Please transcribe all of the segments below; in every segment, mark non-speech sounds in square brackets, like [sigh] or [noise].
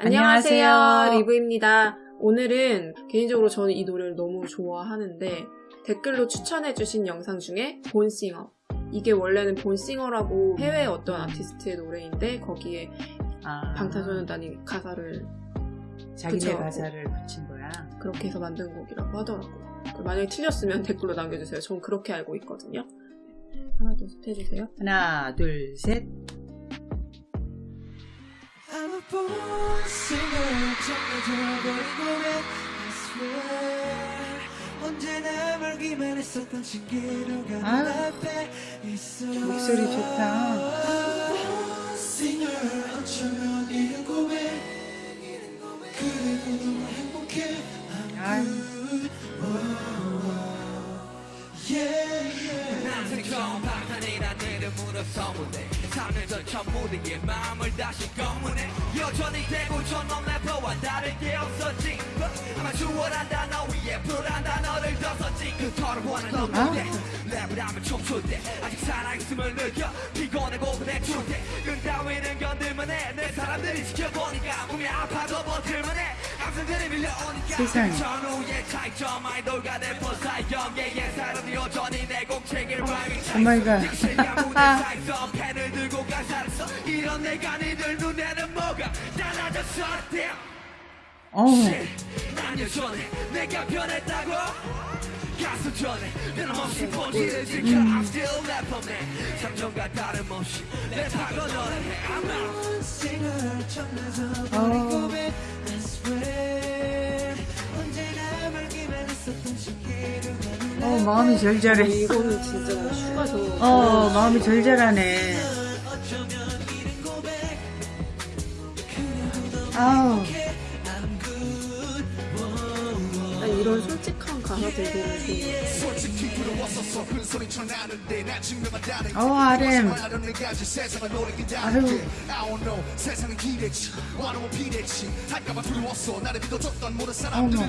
안녕하세요. 리브입니다. 오늘은 개인적으로 저는 이 노래를 너무 좋아하는데 댓글로 추천해주신 영상 중에 Born Singer 이게 원래는 Born Singer라고 해외 어떤 아티스트의 노래인데 거기에 아, 방탄소년단이 가사를 자기네 붙여갖고. 가사를 붙인 거야. 그렇게 해서 만든 곡이라고 하더라고요. 그 만약에 틀렸으면 [laughs] 댓글로 남겨주세요. 전 그렇게 알고 있거든요. 하나 둘 셋 해주세요. 하나, 둘, 셋. A born singer 정해져 버린 고백 I swear. 언제나 멀기만 했었던 신기루가 아유, 눈앞에 있어. 목소리 좋다. 무대에 마음을 다시 검문해. 여전히 대구처럼 래퍼와 다를 게 없었지. 아마 주어란 단어 위에 불안 단어를 더 썼지. 그 털어보는 너 무대 랩을 하면 춤출때 아직 살아있음을 느껴 피곤하고 그래 출때 끈 따위는 견딜만 해내 사람들이 지켜보니까 몸이 아파도 세상에. 전후의 차이점 아이돌과 래퍼 사이 연계의 사람이 여전히 내 공책을 밟이 Oh my god. 밤새서 펜을 들고 가사를 써 이런 내가 니들 눈에는 뭐가 달라졌어 damn 어우, shit 난 여전해 내가 변했다고 가서 전해 변함없이 본질을 지켜 I'm still rapper man 3년 전과 다름없이 랩하고 노래해 I'm out 어, 마음이 절절해. 이거는 진짜 뭐 슈가 저 어, 마음이 절절하네. 아우, 난 이런 솔직한 어, RM. 아유. 믿어줬던 모든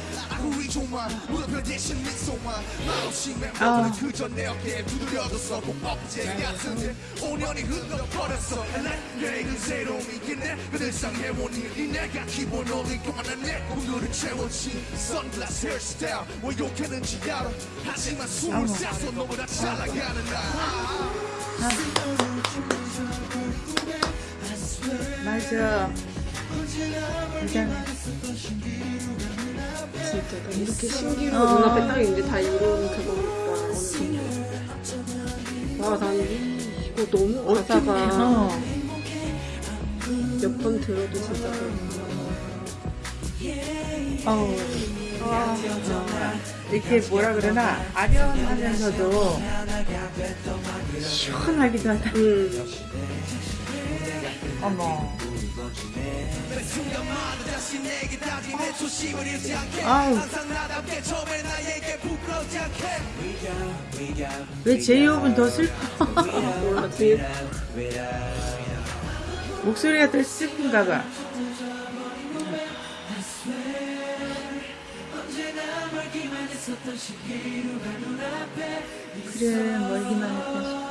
우리 좀만 우리 좀만 무릎을 대신 미소만. 말없이 아. 멤버들은 그저 내 어깨에 두드려줬어. 꼭 억제 같은데 5년이 흘러버렸어. 난 계획은 새로움이 있겠네. 그들 상해온 일이 내가 기본 올리고 하나 내 꿈들을 채웠지. 선글라스 헤어스타일 왜 욕했는지 알아? 하지만 숨을 싸서 너보다 잘 나가는 나. 맞아. 진짜. 진짜 나 이렇게 신기루 어. 눈앞에 딱 있는데 다 이런 그거니까 어느 정도. 와, 난 이거 너무 가사가 어, 몇번 들어도 진짜 그렇구나. 어 우. 아, 이렇게 뭐라 그러나, 아련하면서도 시원하기도 하다. 음, 어머. 아우. 왜 제이홉은 더 슬퍼? [laughs] 목소리가 더 슬픈가 봐. 그래, 멀기만 했다.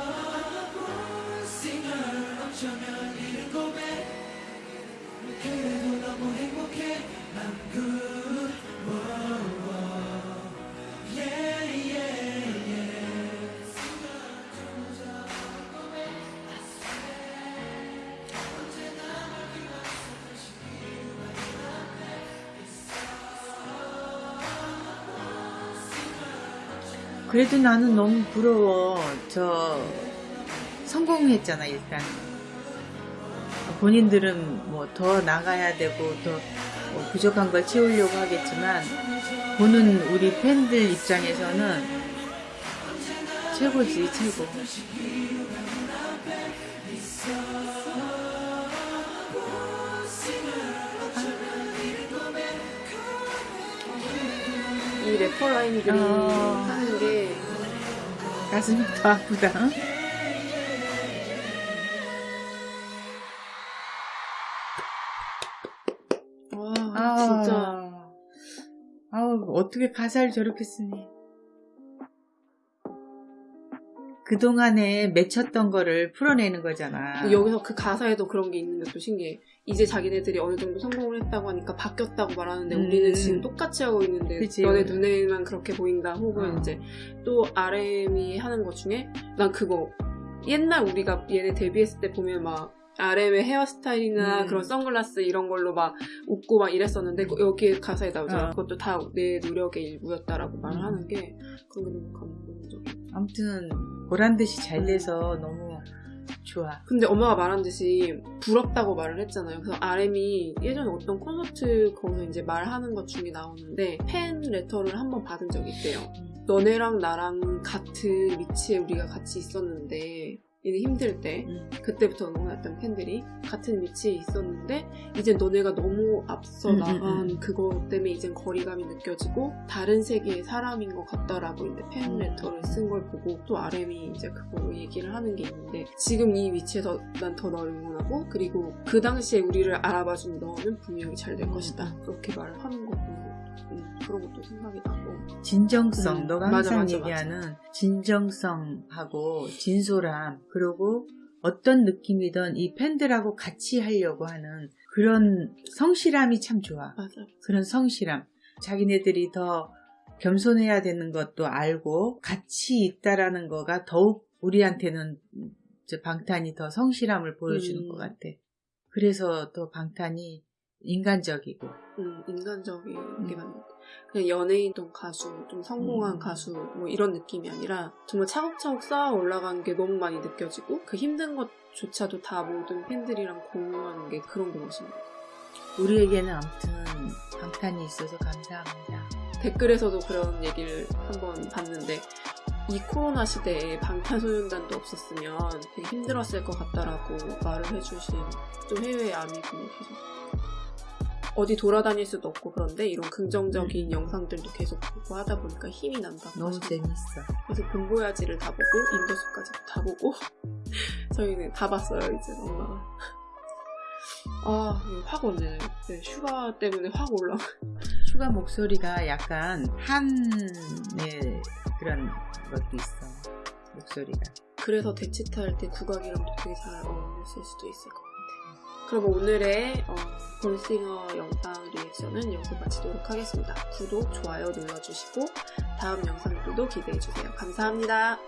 그래도 너무 행복해 I'm good 그래도 나는 너무 부러워. 저, 성공했잖아, 일단. 본인들은 뭐 더 나가야 되고, 더뭐 부족한 걸 채우려고 하겠지만, 보는 우리 팬들 입장에서는 최고지, 최고. 래퍼 라인들이 어. 하는 게 가슴이 더 아프다. 응? 와 아, 진짜 아우, 어떻게 가사를 저렇게 쓰니. 그동안에 맺혔던 거를 풀어내는 거잖아. 여기서 그 가사에도 그런 게 있는데 또 신기해. 이제 자기네들이 어느 정도 성공을 했다고 하니까 바뀌었다고 말하는데 음. 우리는 지금 똑같이 하고 있는데 그치. 너네 눈에만 그렇게 보인다. 혹은 어. 이제 또 RM이 하는 것 중에 난 그거 옛날 우리가 얘네 데뷔했을 때 보면 막 RM의 헤어스타일이나 음. 그런 선글라스 이런 걸로 막 웃고 막 이랬었는데 그- 여기 가사에 나오잖아. 어. 그것도 다 내 노력의 일부였다라고 말을 음. 하는 게 그런 게 너무 감동적이야. 아무튼 보란 듯이 잘 음. 돼서 너무 좋아. 근데 엄마가 말한 듯이 부럽다고 말을 했잖아요. 그래서 RM이 예전에 어떤 콘서트 거기서 이제 말하는 것 중에 나오는데 팬 레터를 한번 받은 적이 있대요. 너네랑 나랑 같은 위치에 우리가 같이 있었는데 얘네 힘들 때 음. 그때부터 응원했던 팬들이 같은 위치에 있었는데 이제 너네가 너무 앞서 음, 음, 나간 음. 그거 때문에 이젠 거리감이 느껴지고 다른 세계의 사람인 것 같다라고 이제 팬 음. 레터를 쓴 걸 보고 또 RM이 이제 그걸로 얘기를 하는 게 있는데 지금 이 위치에서 난 더 너를 응원하고 그리고 그 당시에 우리를 알아봐준 너는 분명히 잘될 음. 것이다 그렇게 말을 하는 거 보고 음, 그런 것도 생각이 나고 진정성, 음, 너가 맞아, 항상 맞아, 얘기하는 진정성하고 진솔함, 그리고 어떤 느낌이든 이 팬들하고 같이 하려고 하는 그런 성실함이 참 좋아. 맞아 그런 성실함. 자기네들이 더 겸손해야 되는 것도 알고 같이 있다라는 거가 더욱 우리한테는 저 방탄이 더 성실함을 보여주는 음. 것 같아. 그래서 더 방탄이 인간적이고. 음, 인간적인 음. 게 맞는. 그냥 연예인 동 가수, 좀 성공한 음. 가수, 뭐 이런 느낌이 아니라 정말 차곡차곡 쌓아 올라간 게 너무 많이 느껴지고 그 힘든 것조차도 다 모든 팬들이랑 공유하는 게 그런 게 멋있는 것 같아. 우리에게는 아무튼 방탄이 있어서 감사합니다. 댓글에서도 그런 얘기를 한번 봤는데 이 코로나 시대에 방탄소년단도 없었으면 되게 힘들었을 것 같다라고 말을 해주신 또 해외 아미분이 계속 어 디 돌아다닐 수도 없고 그런데 이런 긍정적인 영상들도 계속 보고 하다 보니까 힘이 난다고 너무 하시더라고요. 재밌어. 그래서 본보야지를 다 보고 인더숲까지 다 보고 [laughs] 저희는 다 봤어요 이제 엄마가 아, 확 오네. 네, 슈가 때문에 확 올라. 슈가 목소리가 약간 한의 그런 것도 있어. 목소리가. 그래서 대치타 때 국악이랑도 되게 잘 어울렸을 수도 있을 것 같아요. 그럼 오늘의 어, 볼싱어 영상 리액션은 여기서 마치도록 하겠습니다. 구독, 좋아요 눌러주시고 다음 영상들도 기대해주세요. 감사합니다.